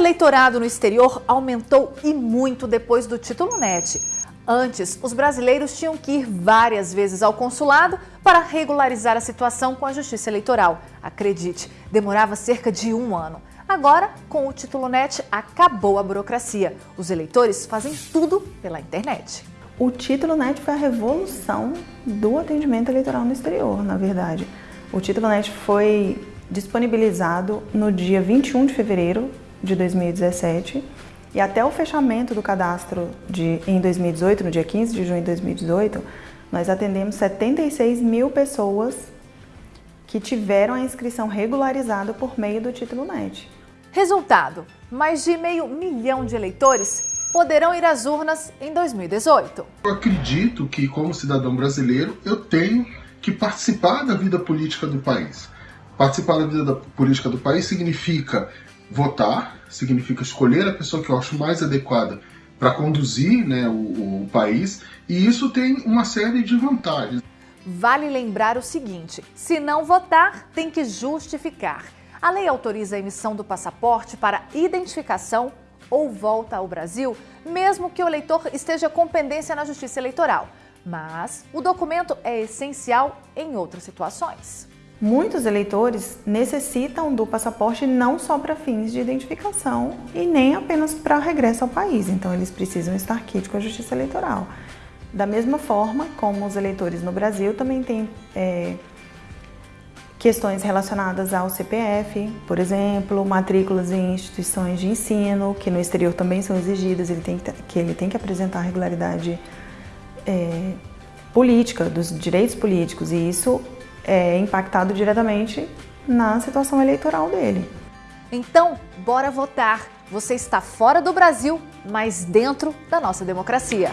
eleitorado no exterior aumentou e muito depois do título NET. Antes, os brasileiros tinham que ir várias vezes ao consulado para regularizar a situação com a Justiça Eleitoral. Acredite, demorava cerca de um ano. Agora, com o título NET, acabou a burocracia. Os eleitores fazem tudo pela internet. O título NET foi a revolução do atendimento eleitoral no exterior, na verdade. O título NET foi disponibilizado no dia 21 de fevereiro de 2017 e até o fechamento do cadastro de, em 2018, no dia 15 de junho de 2018, nós atendemos 76 mil pessoas que tiveram a inscrição regularizada por meio do título NET. Resultado: mais de meio milhão de eleitores poderão ir às urnas em 2018. Eu acredito que, como cidadão brasileiro, eu tenho que participar da vida política do país. Participar da vida da política do país significa votar, significa escolher a pessoa que eu acho mais adequada para conduzir né, o, o país, e isso tem uma série de vantagens. Vale lembrar o seguinte: se não votar, tem que justificar. A lei autoriza a emissão do passaporte para identificação ou volta ao Brasil, mesmo que o eleitor esteja com pendência na Justiça Eleitoral. Mas o documento é essencial em outras situações. Muitos eleitores necessitam do passaporte não só para fins de identificação e nem apenas para regresso ao país, então eles precisam estar quite com a Justiça Eleitoral. Da mesma forma como os eleitores no Brasil também têm é, questões relacionadas ao CPF, por exemplo, matrículas em instituições de ensino, que no exterior também são exigidas, ele tem que, que ele tem que apresentar regularidade é, política, dos direitos políticos, e isso é impactado diretamente na situação eleitoral dele. Então, bora votar! Você está fora do Brasil, mas dentro da nossa democracia.